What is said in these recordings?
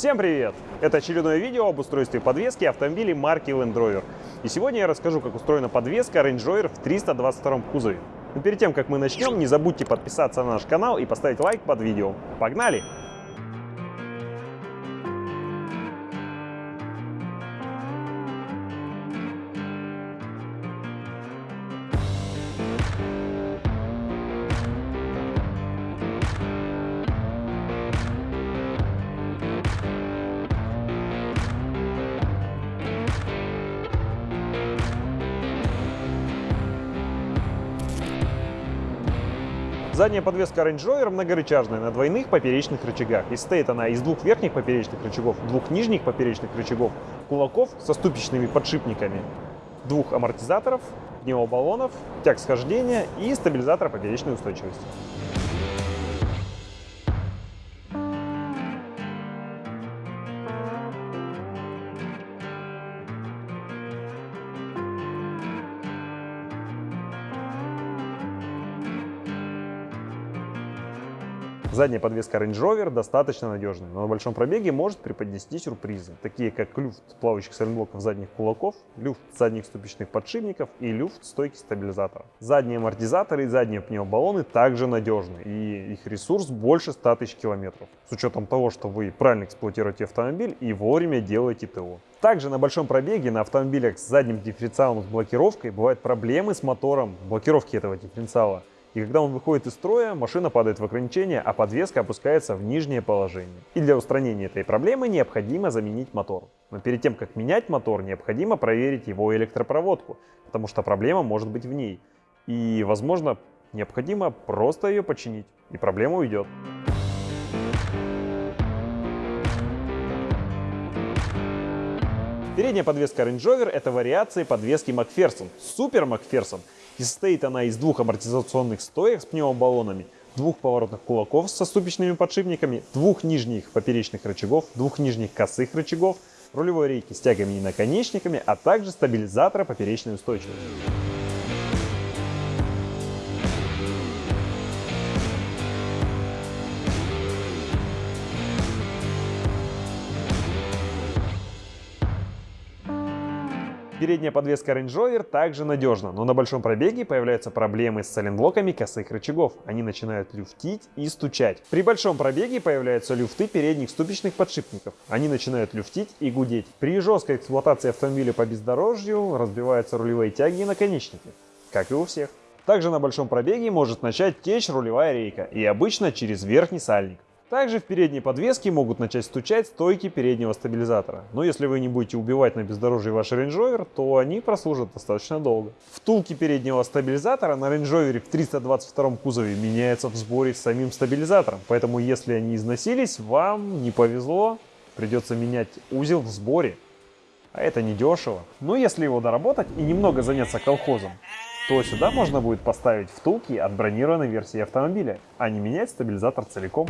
Всем привет! Это очередное видео об устройстве подвески автомобилей марки Land Rover. И сегодня я расскажу, как устроена подвеска Range Rover в 322 кузове. Но перед тем, как мы начнем, не забудьте подписаться на наш канал и поставить лайк под видео. Погнали! Задняя подвеска Range Rover многорычажная на двойных поперечных рычагах. И состоит она из двух верхних поперечных рычагов, двух нижних поперечных рычагов, кулаков со ступичными подшипниками, двух амортизаторов, пневмобаллонов, тяг схождения и стабилизатора поперечной устойчивости. Задняя подвеска Range Rover достаточно надежная, но на большом пробеге может преподнести сюрпризы, такие как люфт плавающих сайлентблоков задних кулаков, люфт задних ступичных подшипников и люфт стойки стабилизатора. Задние амортизаторы и задние пневмобаллоны также надежны, и их ресурс больше 100 тысяч километров, с учетом того, что вы правильно эксплуатируете автомобиль и вовремя делаете ТО. Также на большом пробеге на автомобилях с задним дифференциалом с блокировкой бывают проблемы с мотором блокировки этого дифференциала. И когда он выходит из строя, машина падает в ограничение, а подвеска опускается в нижнее положение. И для устранения этой проблемы необходимо заменить мотор. Но перед тем, как менять мотор, необходимо проверить его электропроводку, потому что проблема может быть в ней. И, возможно, необходимо просто ее починить, и проблема уйдет. Передняя подвеска Range Rover – это вариации подвески Макферсон, Супер Макферсон – и состоит она из двух амортизационных стоек с пневмобаллонами, двух поворотных кулаков со ступичными подшипниками, двух нижних поперечных рычагов, двух нижних косых рычагов, рулевой рейки с тягами и наконечниками, а также стабилизатора поперечной устойчивости. Передняя подвеска Range Rover также надежна, но на большом пробеге появляются проблемы с сайлентблоками косых рычагов. Они начинают люфтить и стучать. При большом пробеге появляются люфты передних ступичных подшипников. Они начинают люфтить и гудеть. При жесткой эксплуатации автомобиля по бездорожью разбиваются рулевые тяги и наконечники, как и у всех. Также на большом пробеге может начать течь рулевая рейка и обычно через верхний сальник. Также в передней подвеске могут начать стучать стойки переднего стабилизатора. Но если вы не будете убивать на бездорожье ваш Range Rover, то они прослужат достаточно долго. Втулки переднего стабилизатора на Range Rover в 322 кузове меняются в сборе с самим стабилизатором. Поэтому если они износились, вам не повезло, придется менять узел в сборе. А это недешево. Но если его доработать и немного заняться колхозом, то сюда можно будет поставить втулки от бронированной версии автомобиля, а не менять стабилизатор целиком.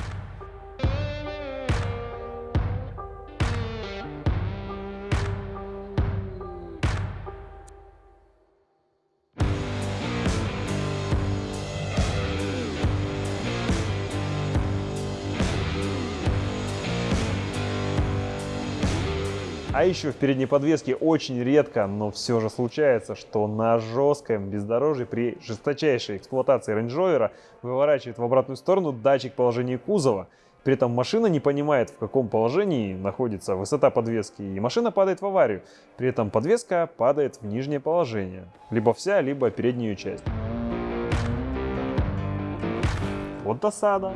А еще в передней подвеске очень редко, но все же случается, что на жестком бездорожье при жесточайшей эксплуатации Range Rover выворачивает в обратную сторону датчик положения кузова. При этом машина не понимает, в каком положении находится высота подвески, и машина падает в аварию. При этом подвеска падает в нижнее положение. Либо вся, либо переднюю часть. Вот досада.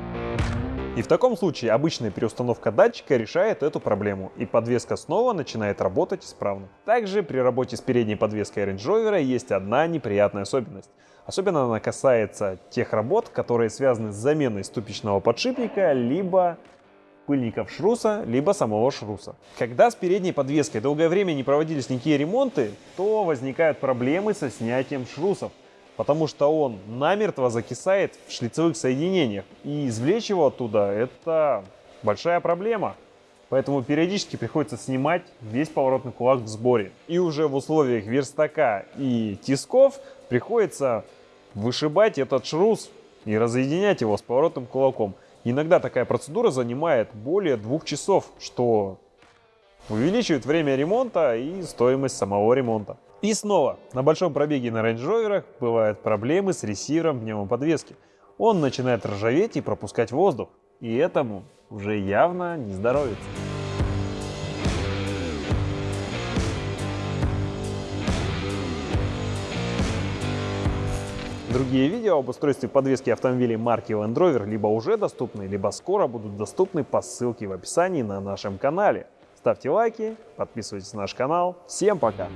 И в таком случае обычная переустановка датчика решает эту проблему, и подвеска снова начинает работать исправно. Также при работе с передней подвеской Range Rover есть одна неприятная особенность. Особенно она касается тех работ, которые связаны с заменой ступичного подшипника, либо пыльников шруса, либо самого шруса. Когда с передней подвеской долгое время не проводились никакие ремонты, то возникают проблемы со снятием шрусов потому что он намертво закисает в шлицевых соединениях. И извлечь его оттуда – это большая проблема. Поэтому периодически приходится снимать весь поворотный кулак в сборе. И уже в условиях верстака и тисков приходится вышибать этот шрус и разъединять его с поворотным кулаком. Иногда такая процедура занимает более двух часов, что увеличивает время ремонта и стоимость самого ремонта. И снова, на большом пробеге на Range Rover бывают проблемы с ресивером пневмоподвески. Он начинает ржаветь и пропускать воздух, и этому уже явно не здоровится. Другие видео об устройстве подвески автомобилей марки Land Rover либо уже доступны, либо скоро будут доступны по ссылке в описании на нашем канале. Ставьте лайки, подписывайтесь на наш канал. Всем пока!